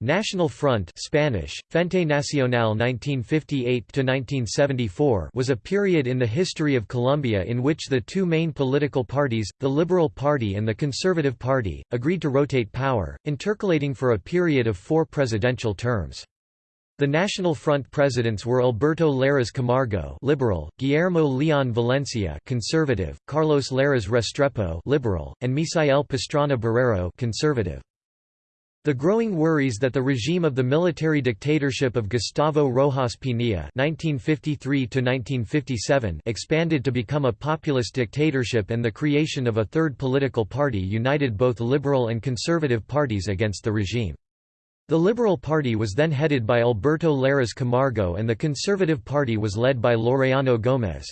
National Front Spanish, Frente Nacional 1958–1974 was a period in the history of Colombia in which the two main political parties, the Liberal Party and the Conservative Party, agreed to rotate power, intercalating for a period of four presidential terms. The National Front presidents were Alberto Lleras Camargo liberal, Guillermo Leon Valencia conservative, Carlos Lleras Restrepo liberal, and Misael Pastrana Borrero conservative. The growing worries that the regime of the military dictatorship of Gustavo Rojas Pinilla (1953–1957) expanded to become a populist dictatorship and the creation of a third political party united both liberal and conservative parties against the regime. The Liberal Party was then headed by Alberto Lleras Camargo and the Conservative Party was led by Laureano Gómez.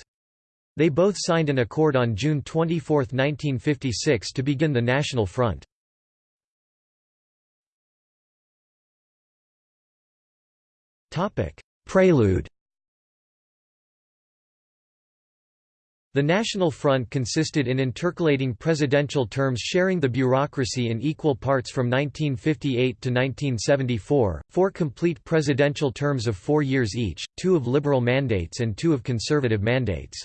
They both signed an accord on June 24, 1956 to begin the National Front. Prelude The National Front consisted in intercalating presidential terms sharing the bureaucracy in equal parts from 1958 to 1974, four complete presidential terms of four years each, two of liberal mandates and two of conservative mandates.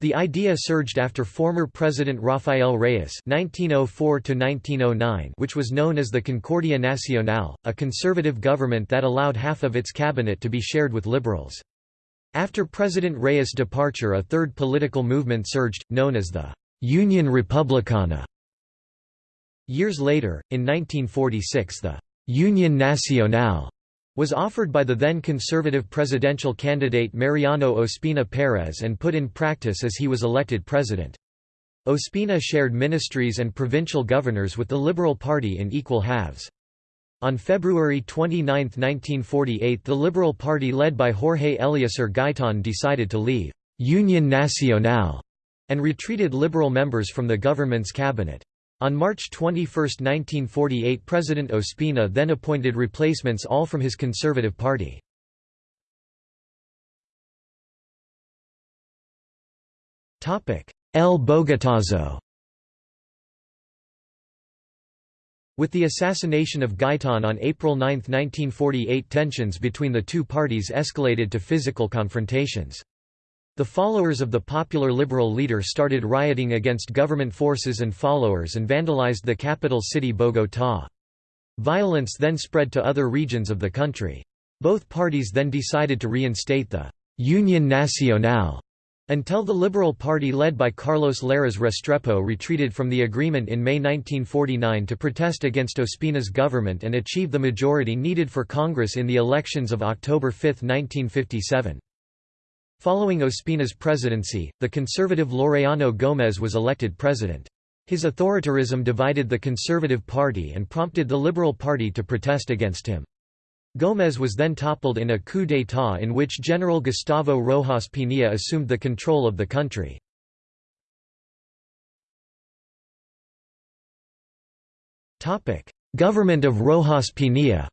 The idea surged after former President Rafael Reyes (1904–1909), which was known as the Concordia Nacional, a conservative government that allowed half of its cabinet to be shared with liberals. After President Reyes' departure, a third political movement surged, known as the Union Republicana. Years later, in 1946, the Union Nacional was offered by the then conservative presidential candidate Mariano Ospina Pérez and put in practice as he was elected president. Ospina shared ministries and provincial governors with the Liberal Party in equal halves. On February 29, 1948 the Liberal Party led by Jorge Eliécer Gaitan decided to leave «Union Nacional» and retreated Liberal members from the government's cabinet. On March 21, 1948 President Ospina then appointed replacements all from his Conservative Party. El Bogotazo With the assassination of Gaitan on April 9, 1948 tensions between the two parties escalated to physical confrontations. The followers of the popular liberal leader started rioting against government forces and followers and vandalized the capital city Bogotá. Violence then spread to other regions of the country. Both parties then decided to reinstate the «Union Nacional» until the Liberal Party led by Carlos Lleras Restrepo retreated from the agreement in May 1949 to protest against Ospina's government and achieve the majority needed for Congress in the elections of October 5, 1957. Following Ospina's presidency, the conservative Laureano Gómez was elected president. His authoritarianism divided the Conservative Party and prompted the Liberal Party to protest against him. Gómez was then toppled in a coup d'état in which General Gustavo Rojas Pinilla assumed the control of the country. Government of Rojas Pinilla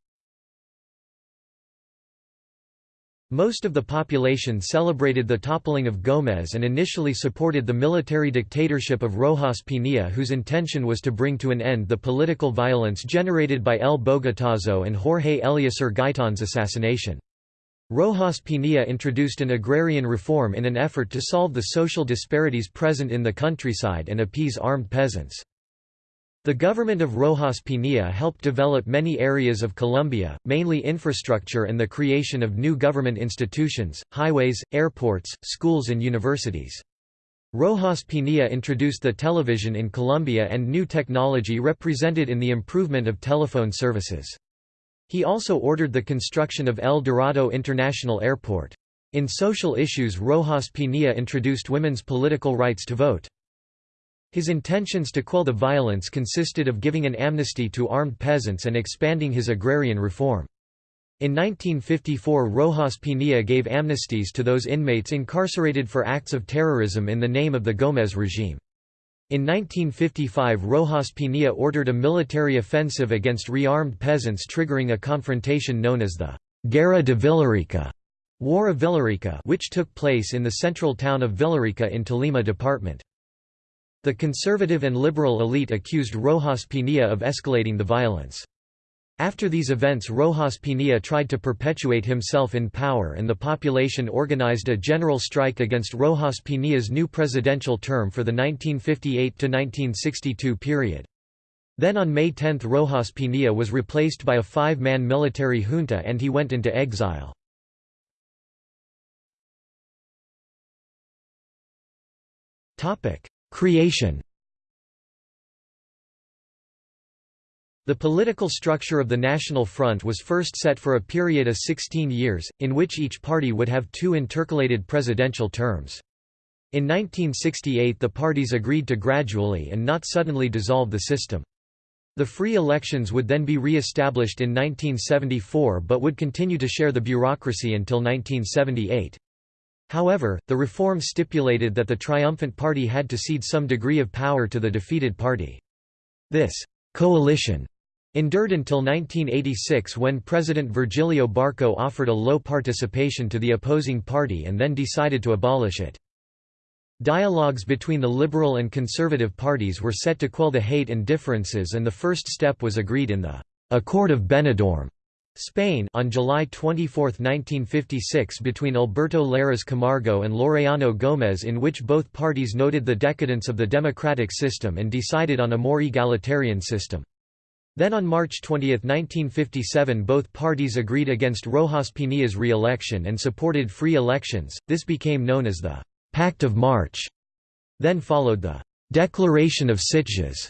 Most of the population celebrated the toppling of Gómez and initially supported the military dictatorship of Rojas Pinilla whose intention was to bring to an end the political violence generated by El Bogotazo and Jorge Eliécer Gaitan's assassination. Rojas Pinilla introduced an agrarian reform in an effort to solve the social disparities present in the countryside and appease armed peasants. The government of Rojas Pinilla helped develop many areas of Colombia, mainly infrastructure and the creation of new government institutions, highways, airports, schools and universities. Rojas Pinilla introduced the television in Colombia and new technology represented in the improvement of telephone services. He also ordered the construction of El Dorado International Airport. In social issues Rojas Pinilla introduced women's political rights to vote. His intentions to quell the violence consisted of giving an amnesty to armed peasants and expanding his agrarian reform. In 1954 Rojas Pinilla gave amnesties to those inmates incarcerated for acts of terrorism in the name of the Gómez regime. In 1955 Rojas Pinilla ordered a military offensive against rearmed peasants triggering a confrontation known as the Guerra de Villarica War of Villarica which took place in the central town of Villarica in Tolima department. The conservative and liberal elite accused Rojas Pinilla of escalating the violence. After these events Rojas Pinilla tried to perpetuate himself in power and the population organized a general strike against Rojas Pinilla's new presidential term for the 1958–1962 period. Then on May 10 Rojas Pinilla was replaced by a five-man military junta and he went into exile. Creation The political structure of the National Front was first set for a period of 16 years, in which each party would have two intercalated presidential terms. In 1968 the parties agreed to gradually and not suddenly dissolve the system. The free elections would then be re-established in 1974 but would continue to share the bureaucracy until 1978. However, the reform stipulated that the triumphant party had to cede some degree of power to the defeated party. This coalition endured until 1986 when President Virgilio Barco offered a low participation to the opposing party and then decided to abolish it. Dialogues between the liberal and conservative parties were set to quell the hate and differences and the first step was agreed in the Accord of Benidorm, Spain on July 24, 1956 between Alberto Lleras Camargo and Laureano Gómez in which both parties noted the decadence of the democratic system and decided on a more egalitarian system. Then on March 20, 1957 both parties agreed against Rojas Pinilla's re-election and supported free elections, this became known as the «Pact of March». Then followed the «Declaration of Sitges»,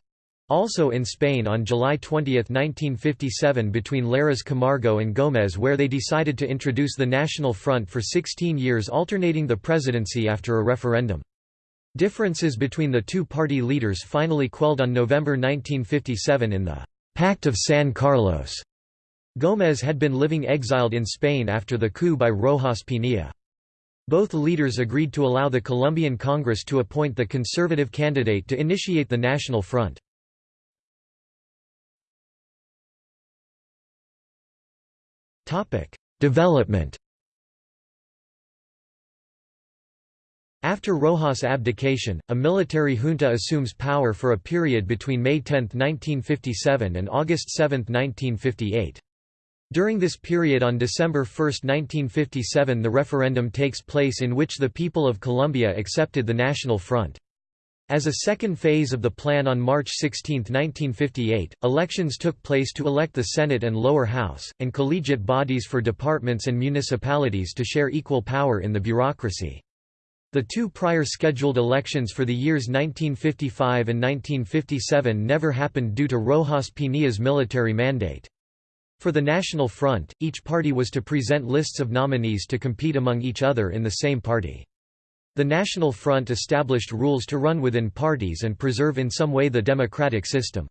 also in Spain on July 20, 1957 between Lleras Camargo and Gómez where they decided to introduce the National Front for 16 years alternating the presidency after a referendum. Differences between the two party leaders finally quelled on November 1957 in the Pact of San Carlos. Gómez had been living exiled in Spain after the coup by Rojas Pinilla. Both leaders agreed to allow the Colombian Congress to appoint the conservative candidate to initiate the National Front. Development After Rojas' abdication, a military junta assumes power for a period between May 10, 1957 and August 7, 1958. During this period on December 1, 1957 the referendum takes place in which the people of Colombia accepted the National Front. As a second phase of the plan on March 16, 1958, elections took place to elect the Senate and lower house, and collegiate bodies for departments and municipalities to share equal power in the bureaucracy. The two prior scheduled elections for the years 1955 and 1957 never happened due to Rojas Pinilla's military mandate. For the National Front, each party was to present lists of nominees to compete among each other in the same party. The National Front established rules to run within parties and preserve in some way the democratic system.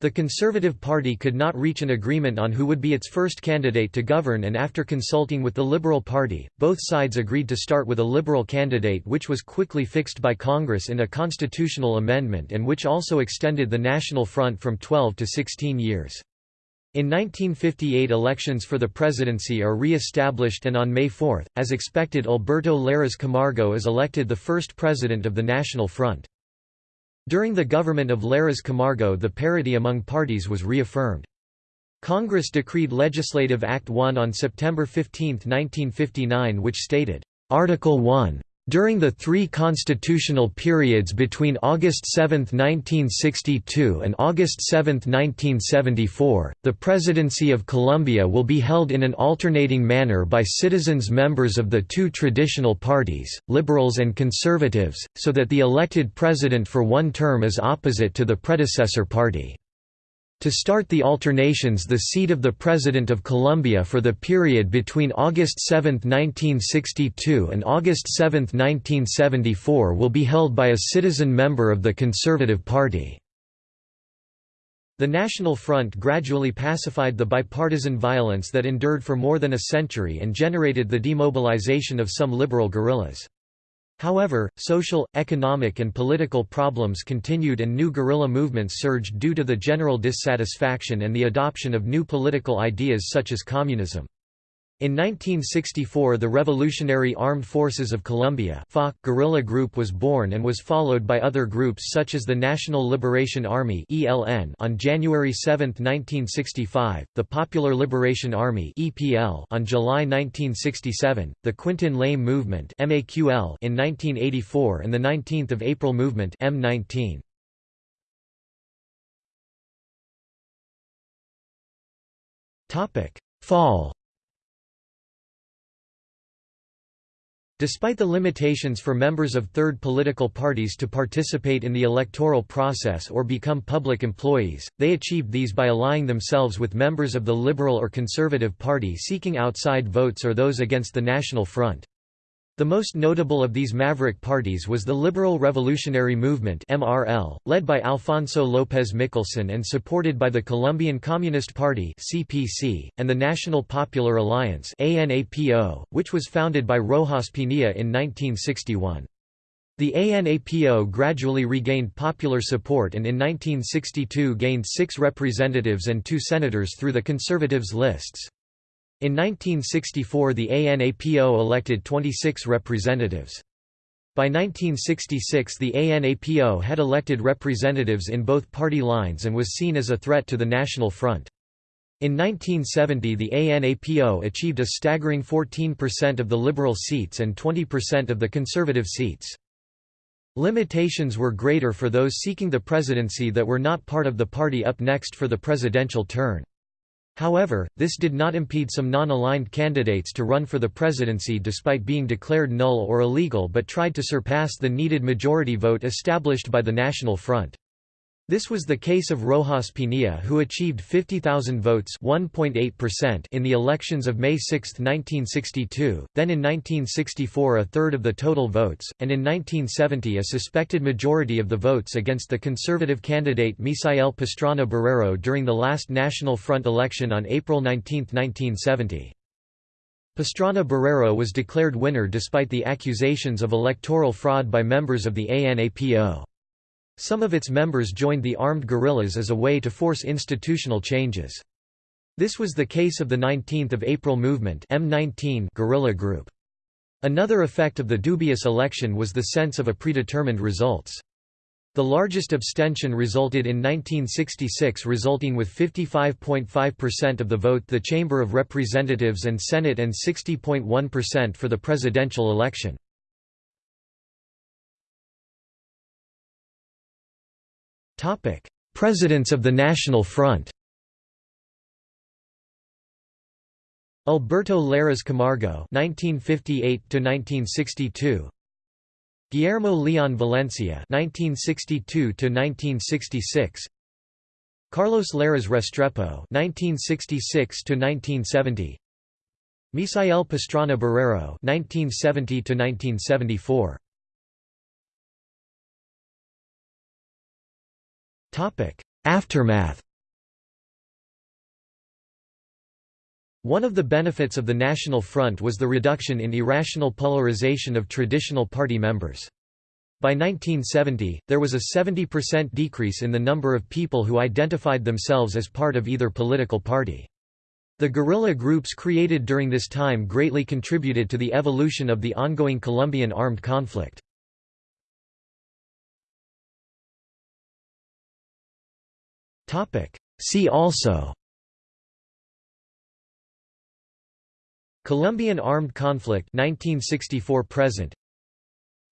The Conservative Party could not reach an agreement on who would be its first candidate to govern and after consulting with the Liberal Party, both sides agreed to start with a Liberal candidate which was quickly fixed by Congress in a constitutional amendment and which also extended the National Front from 12 to 16 years. In 1958 elections for the presidency are re-established and on May 4, as expected Alberto Lleras Camargo is elected the first president of the National Front. During the government of Lleras Camargo the parity among parties was reaffirmed. Congress decreed Legislative Act 1 on September 15, 1959 which stated, Article 1 during the three constitutional periods between August 7, 1962 and August 7, 1974, the Presidency of Colombia will be held in an alternating manner by citizens members of the two traditional parties, liberals and conservatives, so that the elected president for one term is opposite to the predecessor party. To start the alternations the seat of the President of Colombia for the period between August 7, 1962 and August 7, 1974 will be held by a citizen member of the Conservative Party. The National Front gradually pacified the bipartisan violence that endured for more than a century and generated the demobilization of some liberal guerrillas. However, social, economic and political problems continued and new guerrilla movements surged due to the general dissatisfaction and the adoption of new political ideas such as communism. In 1964 the Revolutionary Armed Forces of Colombia guerrilla group was born and was followed by other groups such as the National Liberation Army on January 7, 1965, the Popular Liberation Army on July 1967, the Quintin Lame Movement in 1984 and the 19th of April Movement M19. Fall Despite the limitations for members of third political parties to participate in the electoral process or become public employees, they achieved these by allying themselves with members of the Liberal or Conservative Party seeking outside votes or those against the National Front. The most notable of these maverick parties was the Liberal Revolutionary Movement (MRL), led by Alfonso López Michelsen and supported by the Colombian Communist Party (CPC) and the National Popular Alliance (ANAPO), which was founded by Rojas Pinilla in 1961. The ANAPO gradually regained popular support and in 1962 gained six representatives and two senators through the Conservatives' lists. In 1964 the ANAPO elected 26 representatives. By 1966 the ANAPO had elected representatives in both party lines and was seen as a threat to the National Front. In 1970 the ANAPO achieved a staggering 14% of the Liberal seats and 20% of the Conservative seats. Limitations were greater for those seeking the presidency that were not part of the party up next for the presidential turn. However, this did not impede some non-aligned candidates to run for the presidency despite being declared null or illegal but tried to surpass the needed majority vote established by the National Front. This was the case of Rojas Pinilla who achieved 50,000 votes in the elections of May 6, 1962, then in 1964 a third of the total votes, and in 1970 a suspected majority of the votes against the conservative candidate Misael Pastrana Borrero during the last National Front election on April 19, 1970. Pastrana Borrero was declared winner despite the accusations of electoral fraud by members of the ANAPO. Some of its members joined the armed guerrillas as a way to force institutional changes. This was the case of the 19th of April Movement M19 guerrilla group. Another effect of the dubious election was the sense of a predetermined results. The largest abstention resulted in 1966 resulting with 55.5% of the vote the Chamber of Representatives and Senate and 60.1% for the presidential election. Topic: Presidents of the National Front. Alberto Lleras Camargo (1958–1962), Guillermo Leon Valencia (1962–1966), Carlos Lleras Restrepo (1966–1970), Misael Pastrana Borrero (1970–1974). Aftermath One of the benefits of the National Front was the reduction in irrational polarization of traditional party members. By 1970, there was a 70% decrease in the number of people who identified themselves as part of either political party. The guerrilla groups created during this time greatly contributed to the evolution of the ongoing Colombian armed conflict. See also. Colombian armed conflict 1964 present.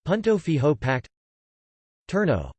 Punto Fijo Pact. Turno